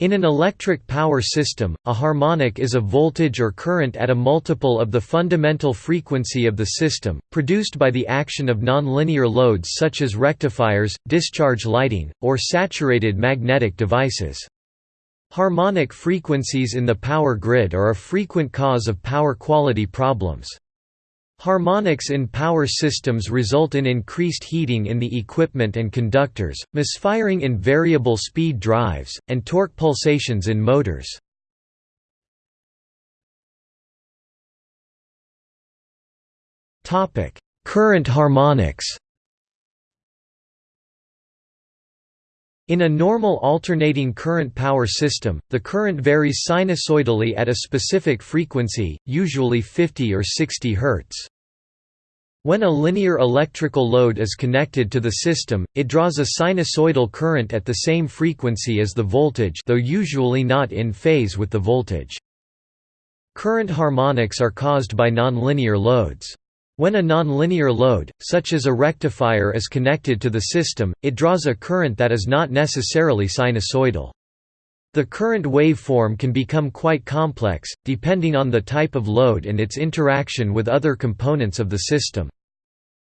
In an electric power system, a harmonic is a voltage or current at a multiple of the fundamental frequency of the system, produced by the action of nonlinear loads such as rectifiers, discharge lighting, or saturated magnetic devices. Harmonic frequencies in the power grid are a frequent cause of power quality problems. Harmonics in power systems result in increased heating in the equipment and conductors, misfiring in variable speed drives, and torque pulsations in motors. Current harmonics In a normal alternating current power system, the current varies sinusoidally at a specific frequency, usually 50 or 60 Hz. When a linear electrical load is connected to the system, it draws a sinusoidal current at the same frequency as the voltage though usually not in phase with the voltage. Current harmonics are caused by nonlinear loads. When a nonlinear load, such as a rectifier is connected to the system, it draws a current that is not necessarily sinusoidal. The current waveform can become quite complex, depending on the type of load and its interaction with other components of the system.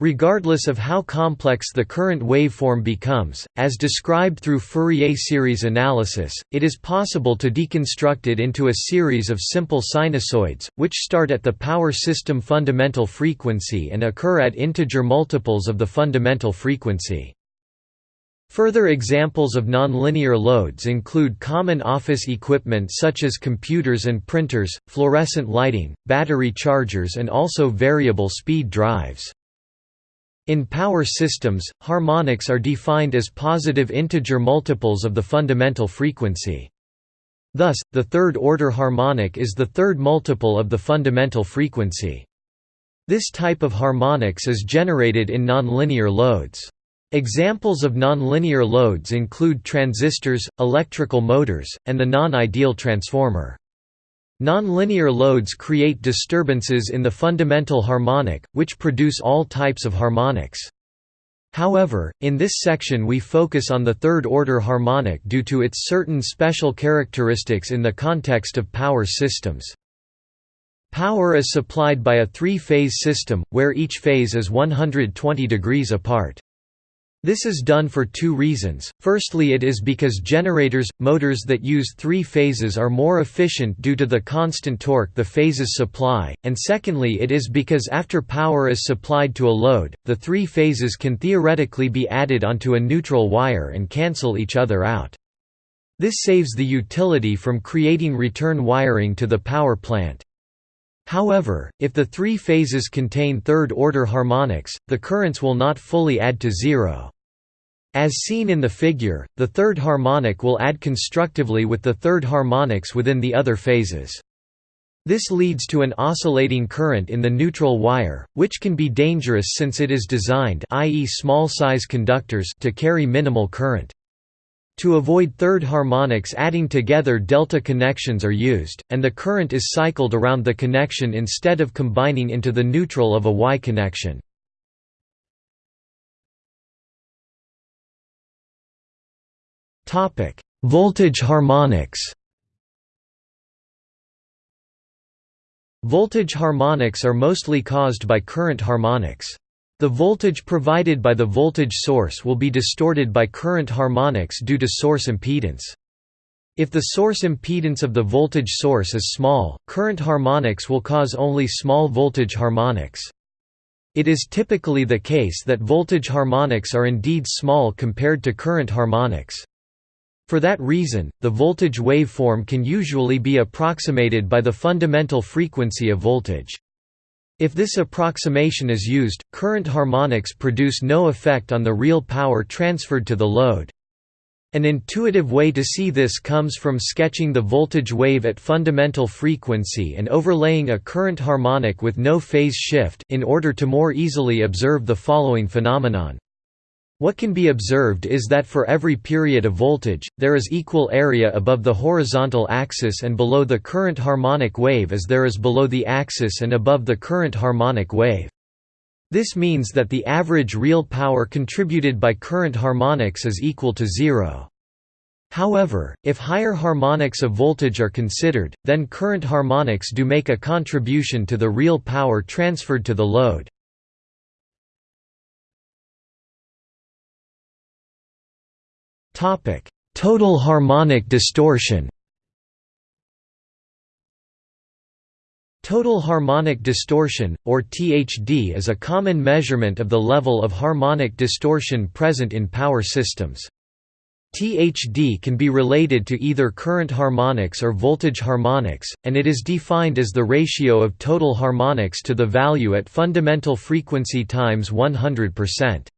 Regardless of how complex the current waveform becomes, as described through Fourier series analysis, it is possible to deconstruct it into a series of simple sinusoids, which start at the power system fundamental frequency and occur at integer multiples of the fundamental frequency. Further examples of nonlinear loads include common office equipment such as computers and printers, fluorescent lighting, battery chargers and also variable speed drives. In power systems, harmonics are defined as positive integer multiples of the fundamental frequency. Thus, the third-order harmonic is the third multiple of the fundamental frequency. This type of harmonics is generated in nonlinear loads. Examples of nonlinear loads include transistors, electrical motors, and the non-ideal transformer. Nonlinear loads create disturbances in the fundamental harmonic, which produce all types of harmonics. However, in this section we focus on the third-order harmonic due to its certain special characteristics in the context of power systems. Power is supplied by a three-phase system, where each phase is 120 degrees apart. This is done for two reasons, firstly it is because generators, motors that use three phases are more efficient due to the constant torque the phases supply, and secondly it is because after power is supplied to a load, the three phases can theoretically be added onto a neutral wire and cancel each other out. This saves the utility from creating return wiring to the power plant. However, if the three phases contain third-order harmonics, the currents will not fully add to zero. As seen in the figure, the third harmonic will add constructively with the third harmonics within the other phases. This leads to an oscillating current in the neutral wire, which can be dangerous since it is designed i.e. small size conductors to carry minimal current. To avoid third harmonics adding together delta connections are used, and the current is cycled around the connection instead of combining into the neutral of a Y connection. Voltage harmonics Voltage harmonics are mostly caused by current harmonics. The voltage provided by the voltage source will be distorted by current harmonics due to source impedance. If the source impedance of the voltage source is small, current harmonics will cause only small voltage harmonics. It is typically the case that voltage harmonics are indeed small compared to current harmonics. For that reason, the voltage waveform can usually be approximated by the fundamental frequency of voltage. If this approximation is used, current harmonics produce no effect on the real power transferred to the load. An intuitive way to see this comes from sketching the voltage wave at fundamental frequency and overlaying a current harmonic with no phase shift in order to more easily observe the following phenomenon. What can be observed is that for every period of voltage, there is equal area above the horizontal axis and below the current harmonic wave as there is below the axis and above the current harmonic wave. This means that the average real power contributed by current harmonics is equal to zero. However, if higher harmonics of voltage are considered, then current harmonics do make a contribution to the real power transferred to the load. Total harmonic distortion Total harmonic distortion, or THD is a common measurement of the level of harmonic distortion present in power systems. THD can be related to either current harmonics or voltage harmonics, and it is defined as the ratio of total harmonics to the value at fundamental frequency times 100%.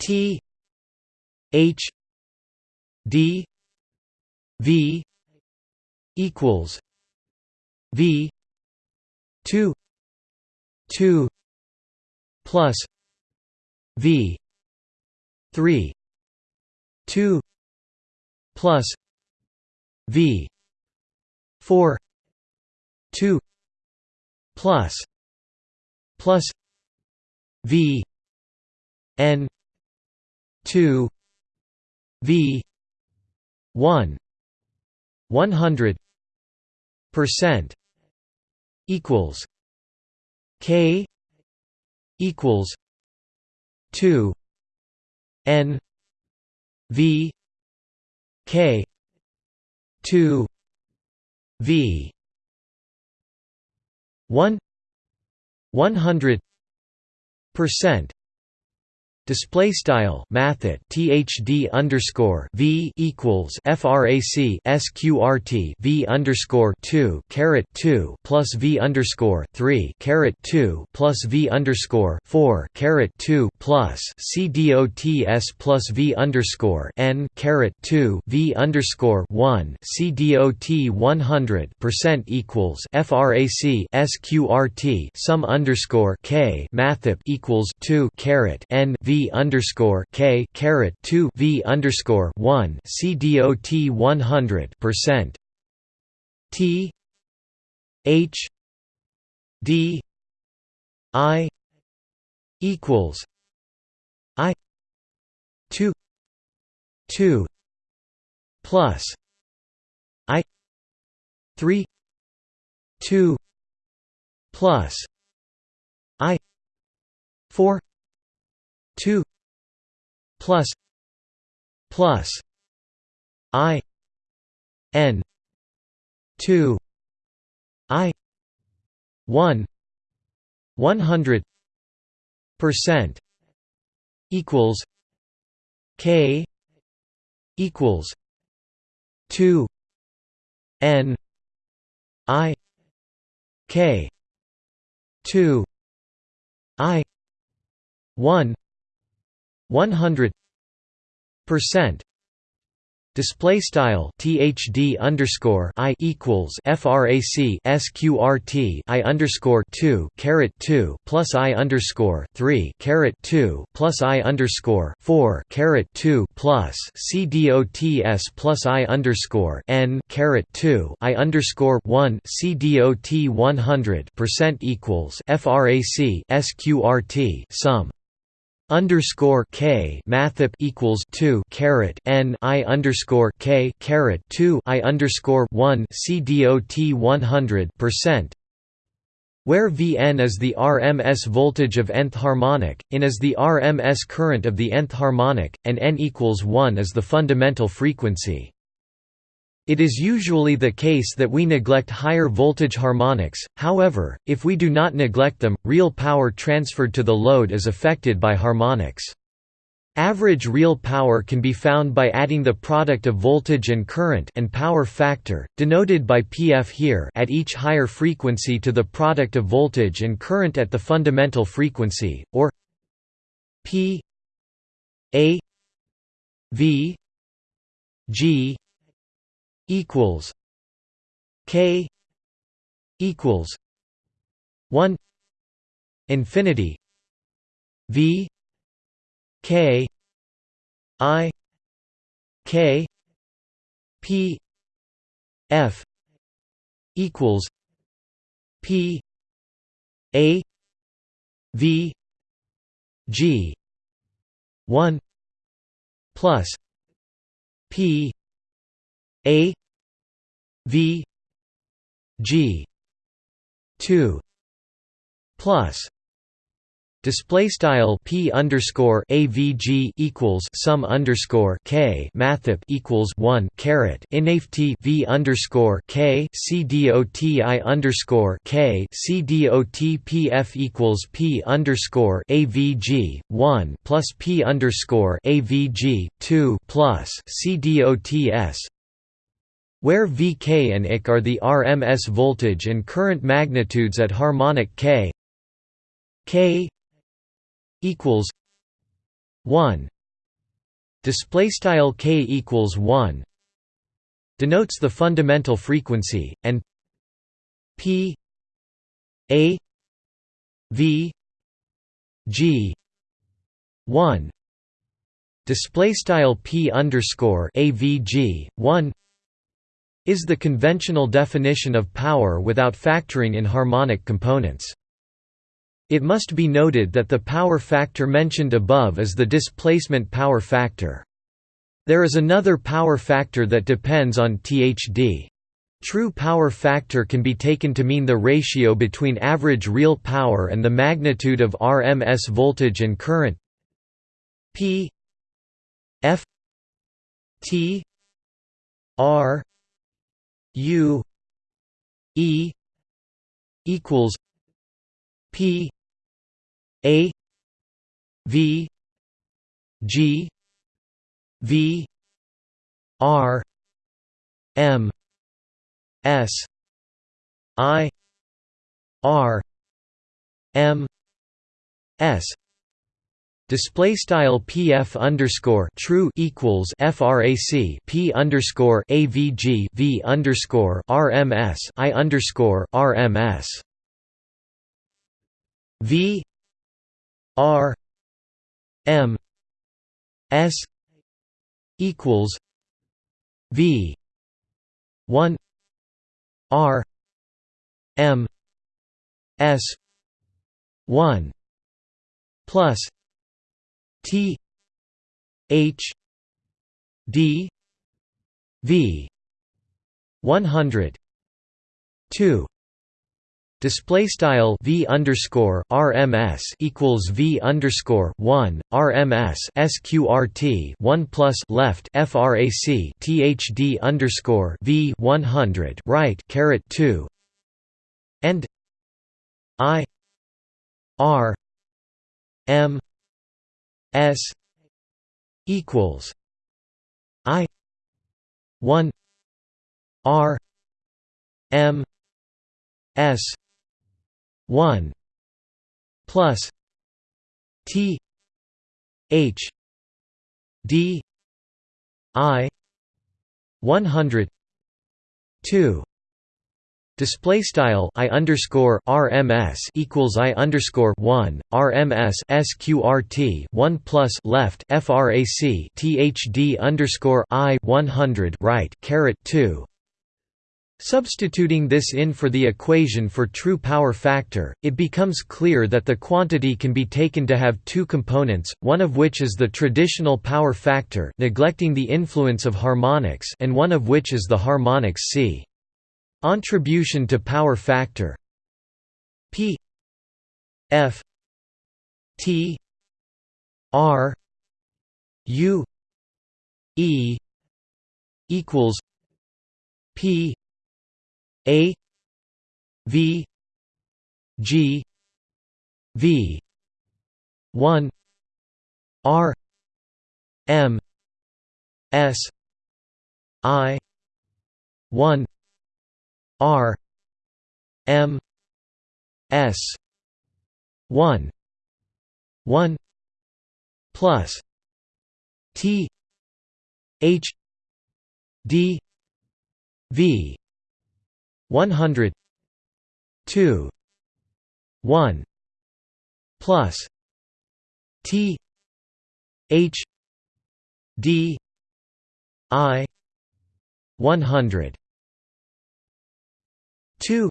T H D V equals V two two plus V three two plus V four two plus plus V N two V one one hundred percent equals K equals two N V K two V one one hundred percent Display style mathet THD underscore V equals FRAC SQRT V underscore two caret two plus V underscore three caret two plus V underscore four caret two plus CDOTS plus V underscore N caret two V underscore one CDOT one hundred percent equals FRAC SQRT sum underscore K mathep equals two caret N V underscore K caret two V underscore one C D O T one hundred percent. T H D I equals I two two plus I three two plus I four 2 plus plus i n 2 i 1 100 percent equals k equals 2 n i k 2 i 1 100 percent. Display style THD underscore I equals frac sqrt I underscore 2 caret 2 plus I underscore 3 caret 2 plus I underscore 4 caret 2 plus CDOTS plus I underscore N caret 2 I underscore 1 CDOT 100 percent equals frac sqrt sum underscore k mathep equals two caret n i underscore k caret two i underscore one c dot one hundred percent where Vn is the RMS voltage of nth harmonic, in is the RMS current of the nth harmonic, and n equals 1 is the fundamental frequency. It is usually the case that we neglect higher voltage harmonics, however, if we do not neglect them, real power transferred to the load is affected by harmonics. Average real power can be found by adding the product of voltage and current and power factor, denoted by Pf here at each higher frequency to the product of voltage and current at the fundamental frequency, or P A V G equals K equals one infinity V K I K P F equals P A V G one plus P A V G two plus Display style p underscore avg equals sum underscore k mathep equals one caret inft v underscore k c dot underscore k c dot pf equals p underscore avg one plus p underscore avg two plus c dot s where Vk and Ik are the RMS voltage and current magnitudes at harmonic k. K equals 1 display style k equals 1 denotes the fundamental frequency and p a v g 1 display style p underscore avg 1 is the conventional definition of power without factoring in harmonic components it must be noted that the power factor mentioned above is the displacement power factor. There is another power factor that depends on THD. True power factor can be taken to mean the ratio between average real power and the magnitude of RMS voltage and current P F T R U E equals P a V G V R M S I R M S Display style PF underscore true equals FRAC P underscore AVG V underscore RMS I underscore RMS V R M S equals V one R M S one plus T H D V one hundred two. Display style v underscore RMS equals v underscore one RMS sqrt one plus left frac THD underscore v one hundred right caret two. And I R M S equals I one R M S 1 plus T H D I 100 2 Display style I underscore RMS equals I underscore one RMS SQRT one plus left FRAC THD underscore I one hundred right caret two Substituting this in for the equation for true power factor, it becomes clear that the quantity can be taken to have two components, one of which is the traditional power factor neglecting the influence of harmonics and one of which is the harmonics C. Attribution to power factor. P. F. T. R. U. E. equals P. A. V. G. V. one R. M. S. I. one R M S one one plus T H D V 100 2 1 plus T H D I 100 2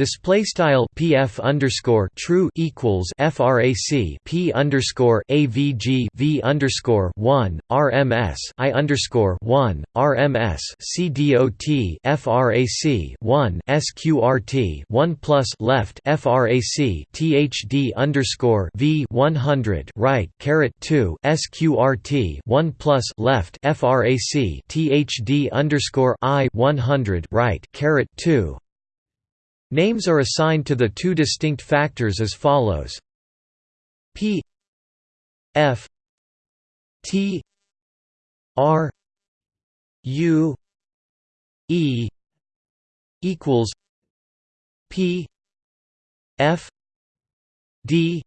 Display style PF underscore true equals FRAC P underscore AVG V underscore one RMS I underscore one RMS CDOT FRAC one SQRT one plus left FRAC THD underscore V one hundred right caret two SQRT one plus left FRAC THD underscore I one hundred right caret two Names are assigned to the two distinct factors as follows. P. F. T. R. U. E. equals P. F. D.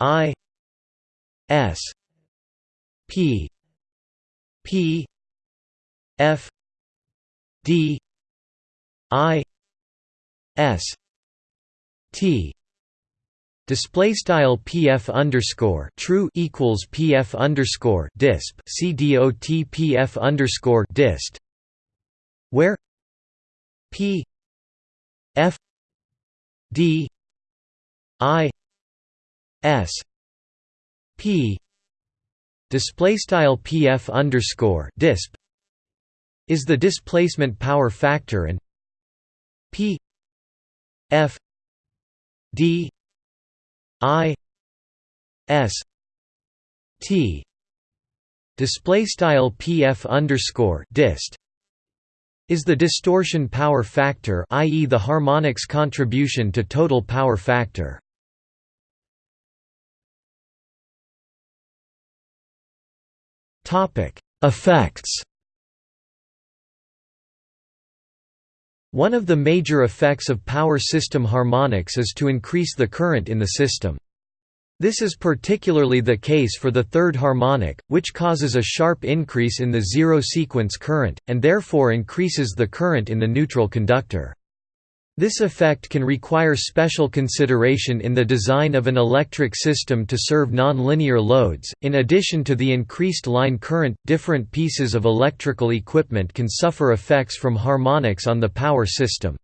I. S. P. P. F. D. I S T display style pf underscore true equals pf underscore disp c dot pf underscore dist where p f d i s p display style pf underscore disp is the displacement power factor and p F D I S T display style PF underscore dist is the distortion power factor i.e. the harmonics contribution to total power factor. Topic effects One of the major effects of power system harmonics is to increase the current in the system. This is particularly the case for the third harmonic, which causes a sharp increase in the zero sequence current, and therefore increases the current in the neutral conductor. This effect can require special consideration in the design of an electric system to serve nonlinear loads. In addition to the increased line current, different pieces of electrical equipment can suffer effects from harmonics on the power system.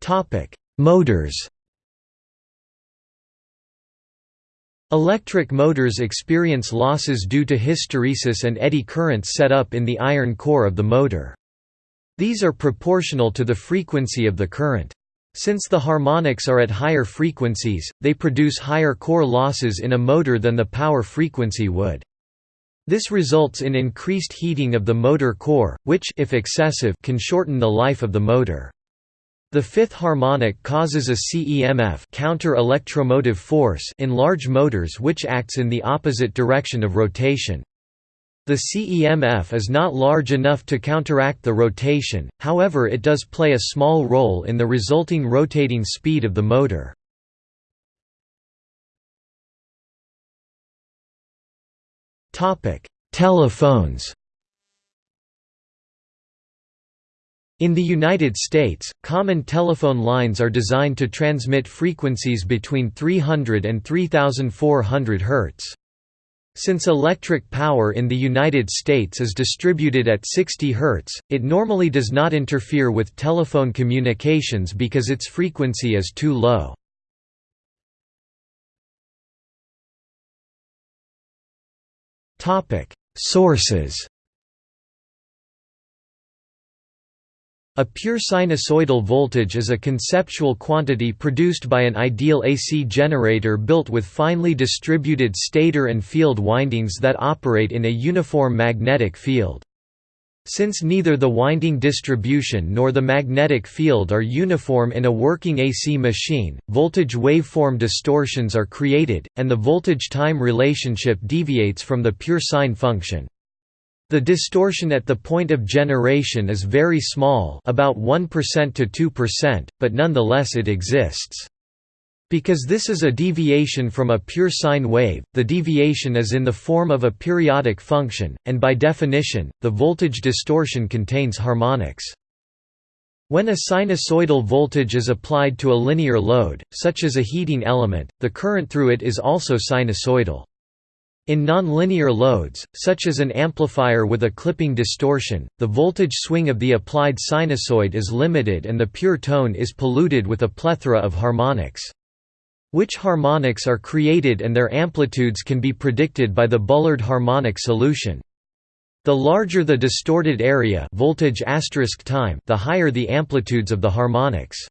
Topic: Motors Electric motors experience losses due to hysteresis and eddy currents set up in the iron core of the motor. These are proportional to the frequency of the current. Since the harmonics are at higher frequencies, they produce higher core losses in a motor than the power frequency would. This results in increased heating of the motor core, which if excessive, can shorten the life of the motor. The fifth harmonic causes a CEMF counter-electromotive force in large motors which acts in the opposite direction of rotation. The CEMF is not large enough to counteract the rotation, however it does play a small role in the resulting rotating speed of the motor. Telephones In the United States, common telephone lines are designed to transmit frequencies between 300 and 3400 Hz. Since electric power in the United States is distributed at 60 Hz, it normally does not interfere with telephone communications because its frequency is too low. Sources A pure sinusoidal voltage is a conceptual quantity produced by an ideal AC generator built with finely distributed stator and field windings that operate in a uniform magnetic field. Since neither the winding distribution nor the magnetic field are uniform in a working AC machine, voltage waveform distortions are created, and the voltage-time relationship deviates from the pure sine function. The distortion at the point of generation is very small about 1% to 2%, but nonetheless it exists. Because this is a deviation from a pure sine wave, the deviation is in the form of a periodic function, and by definition, the voltage distortion contains harmonics. When a sinusoidal voltage is applied to a linear load, such as a heating element, the current through it is also sinusoidal. In nonlinear loads, such as an amplifier with a clipping distortion, the voltage swing of the applied sinusoid is limited and the pure tone is polluted with a plethora of harmonics. Which harmonics are created and their amplitudes can be predicted by the Bullard harmonic solution. The larger the distorted area voltage time, the higher the amplitudes of the harmonics.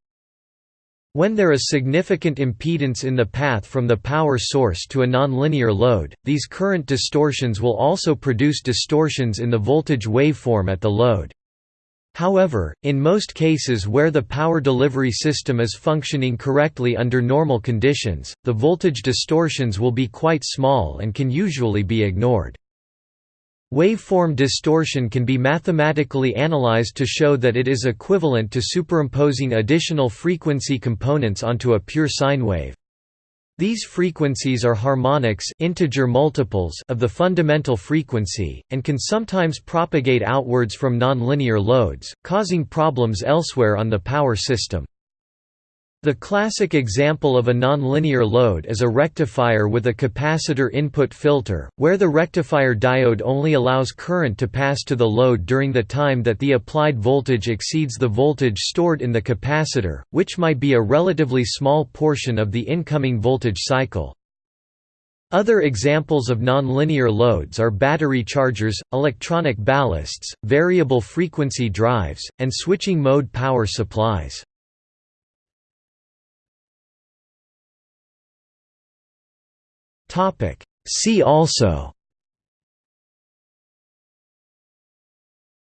When there is significant impedance in the path from the power source to a nonlinear load, these current distortions will also produce distortions in the voltage waveform at the load. However, in most cases where the power delivery system is functioning correctly under normal conditions, the voltage distortions will be quite small and can usually be ignored. Waveform distortion can be mathematically analyzed to show that it is equivalent to superimposing additional frequency components onto a pure sine wave. These frequencies are harmonics integer multiples of the fundamental frequency, and can sometimes propagate outwards from nonlinear loads, causing problems elsewhere on the power system. The classic example of a nonlinear load is a rectifier with a capacitor input filter, where the rectifier diode only allows current to pass to the load during the time that the applied voltage exceeds the voltage stored in the capacitor, which might be a relatively small portion of the incoming voltage cycle. Other examples of nonlinear loads are battery chargers, electronic ballasts, variable frequency drives, and switching mode power supplies. Topic See also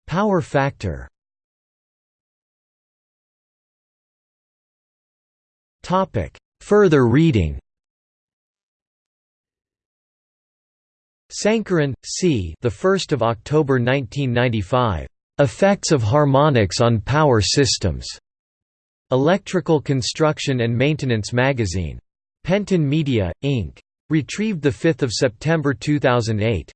Power factor Topic Further reading Sankaran, C. The 1st of October 1995. Effects of harmonics on power systems. Electrical Construction and Maintenance Magazine. Penton Media, Inc. Retrieved 5 September 2008.